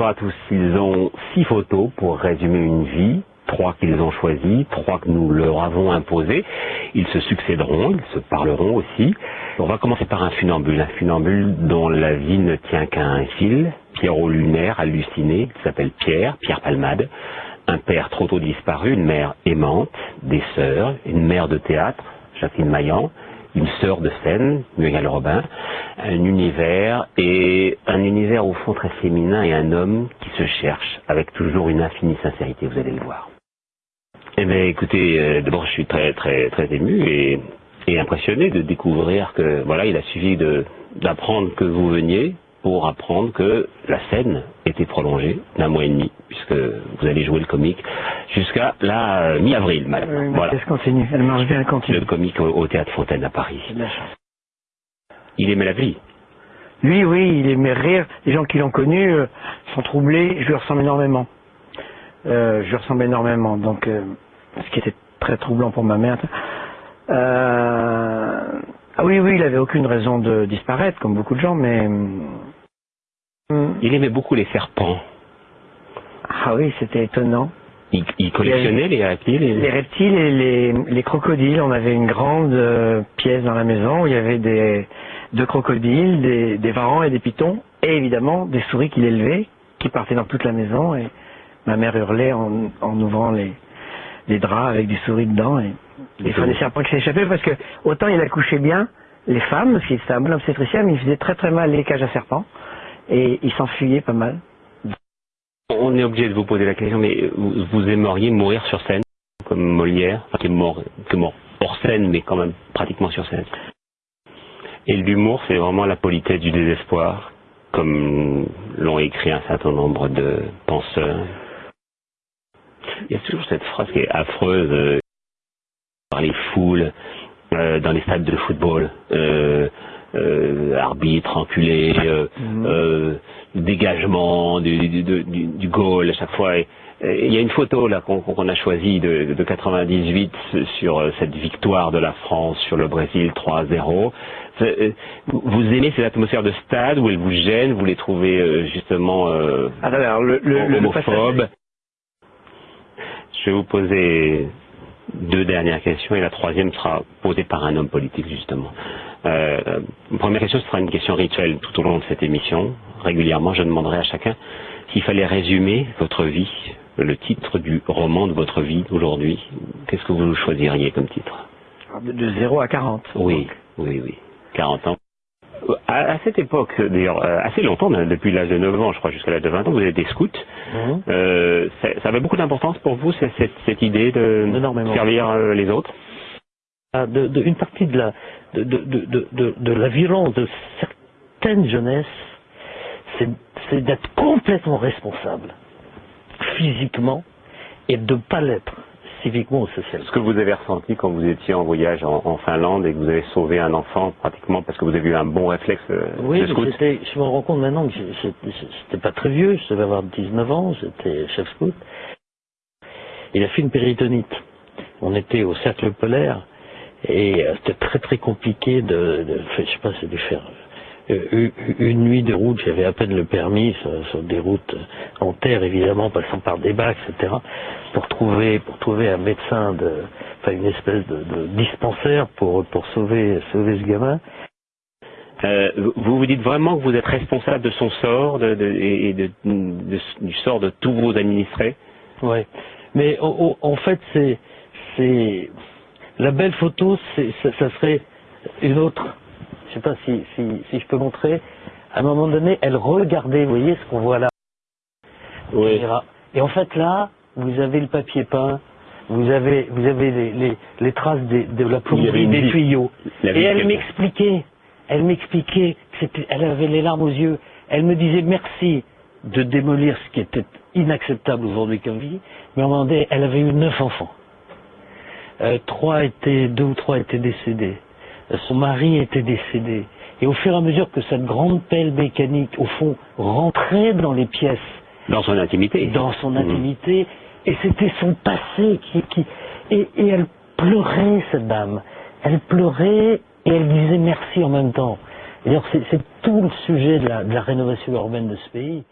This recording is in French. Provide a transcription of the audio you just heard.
Bonsoir à tous. Ils ont six photos pour résumer une vie, trois qu'ils ont choisies, trois que nous leur avons imposées. Ils se succéderont, ils se parleront aussi. On va commencer par un funambule, un funambule dont la vie ne tient qu'à un fil, Pierrot lunaire, halluciné, il s'appelle Pierre, Pierre Palmade, un père trop tôt disparu, une mère aimante, des sœurs, une mère de théâtre, Jacqueline Maillan, une sœur de scène, Muriel Robin, un univers et un univers au fond très féminin et un homme qui se cherche avec toujours une infinie sincérité, vous allez le voir. Eh bien écoutez, euh, d'abord je suis très très très ému et, et impressionné de découvrir que voilà, il a suffi d'apprendre que vous veniez pour apprendre que la scène était prolongée d'un mois et demi, puisque vous allez jouer le comique jusqu'à la euh, mi-avril, madame. Oui, voilà. Continue, elle marche bien, elle continue. Le comique au, au Théâtre Fontaine à Paris. C'est de la chance. Il aimait la vie. Lui, oui, il aimait rire. Les gens qui l'ont connu euh, sont troublés. Je lui ressemble énormément. Euh, je lui ressemble énormément. Donc, euh, ce qui était très troublant pour ma mère. Ah oui, oui, il avait aucune raison de disparaître, comme beaucoup de gens, mais... hum, Il aimait beaucoup les serpents. Ah oui, c'était étonnant. Il, il collectionnait les reptiles et Les reptiles et les, les crocodiles. On avait une grande pièce dans la maison où il y avait des deux crocodiles, des, des varans et des pitons, et évidemment des souris qu'il élevait, qui partaient dans toute la maison. Et ma mère hurlait en, en ouvrant les, les draps avec des souris dedans. Et des fois des serpents qui s'échappaient parce que autant il accouchait bien les femmes, parce qu'il était un bon obstétricien, mais il faisait très très mal les cages à serpents. Et il s'enfuyait pas mal. On est obligé de vous poser la question, mais vous, vous aimeriez mourir sur scène, comme Molière, enfin, qui est mort, qui est mort hors scène, mais quand même pratiquement sur scène? Et l'humour, c'est vraiment la politesse du désespoir, comme l'ont écrit un certain nombre de penseurs. Il y a toujours cette phrase qui est affreuse euh, par les foules euh, dans les stades de football. Euh, euh, arbitre, enculé, euh, Mhm. euh, dégagement du, du, du, du- du goal à chaque fois. Il y a une photo là qu'on a choisie de, de 98 sur euh, cette victoire de la France sur le Brésil 3-0. C'est, euh, Vous aimez cette atmosphère de stade où elle vous gêne, vous les trouvez justement Ah, alors, le, le, le, le homophobes Je vais vous poser deux dernières questions et la troisième sera posée par un homme politique justement. Euh, la première question sera une question rituelle tout au long de cette émission. Régulièrement, je demanderai à chacun s'il fallait résumer votre vie, le titre du roman de votre vie aujourd'hui. Qu'est-ce que vous choisiriez comme titre? De, de 0 à 40. Oui, oui, oui. 40 ans. À, à cette époque, d'ailleurs, euh, assez longtemps, depuis l'âge de 9 ans, je crois, jusqu'à l'âge de 20 ans, vous êtes des scouts. Mhm. Euh, ça, ça avait beaucoup d'importance pour vous, cette, idée de Énormément. servir euh, les autres? Ah, de, de- une partie de la, de, de, violence de certaines jeunesses, c'est d'être complètement responsable, physiquement, et de ne pas l'être, civiquement ou socialement. Ce que vous avez ressenti quand vous étiez en voyage en, en Finlande et que vous avez sauvé un enfant pratiquement parce que vous avez eu un bon réflexe euh, Oui, de scout? je me rends compte maintenant que j'étais pas très vieux, je devais avoir 19 ans, j'étais chef scout. Il a fait une péritonite. On était au cercle polaire et euh, c'était très très compliqué de, de je sais pas, c'est de faire euh, une- nuit de route, j'avais à peine le permis sur, des routes en terre évidemment, passant par des bacs, etc. Pour trouver pour trouver un médecin de, enfin une espèce de, de dispensaire pour pour sauver sauver ce gamin. Euh, vous vous dites vraiment que vous êtes responsable de son sort de, de- et de- du sort de tous vos administrés? Ouais. Mais en fait, c'est, c'est la belle photo, ça, ça serait une autre. Je sais pas si, si, si je peux montrer. À un moment donné, elle regardait, vous voyez ce qu'on voit là. caméra. Et en fait là, vous avez le papier peint, vous avez, vous avez les, les, les traces des- de la plomberie des vie. tuyaux. La Et elle m'expliquait, elle m'expliquait, elle avait les larmes aux yeux. Elle me disait merci de démolir ce qui était inacceptable aujourd'hui comme vie, mais à un moment donné, elle avait eu neuf enfants. Euh, trois étaient, deux ou trois étaient décédés. Euh, son mari était décédé. Et au fur et à mesure que cette grande pelle mécanique, au fond, rentrait dans les pièces, Dans son intimité dans son Mhm. intimité, et c'était son passé qui, qui et, et elle pleurait cette dame. Elle pleurait et elle disait merci en même temps. C'est c'est tout le sujet de la, de la rénovation urbaine de ce pays.